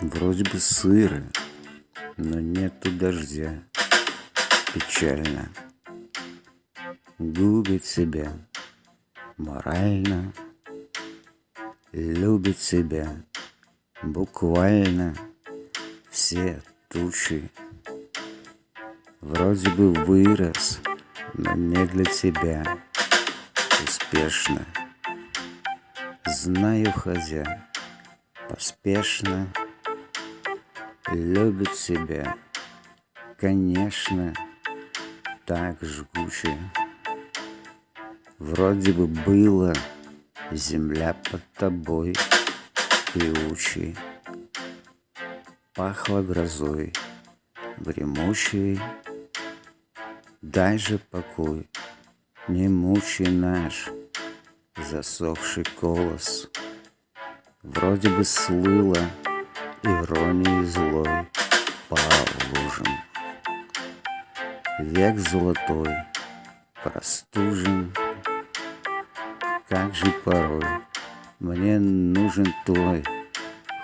Вроде бы сыро, но нету дождя. Печально. Губит себя морально, Любит себя буквально все тучи. Вроде бы вырос, но не для тебя. Успешно. Знаю, хозя, поспешно Любит себя, конечно, так жгуче. Вроде бы было земля под тобой певучей, Пахло грозой гремучей. Дай покой, не мучай наш засохший колос. Вроде бы слыло иронией злой по лужам. Век золотой, простужен, как же порой Мне нужен твой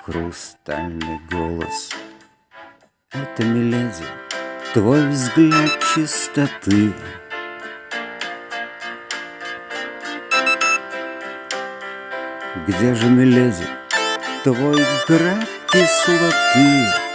хрустальный голос. Это, миледи, твой взгляд чистоты, Где же, миледи, твой град isso aqui.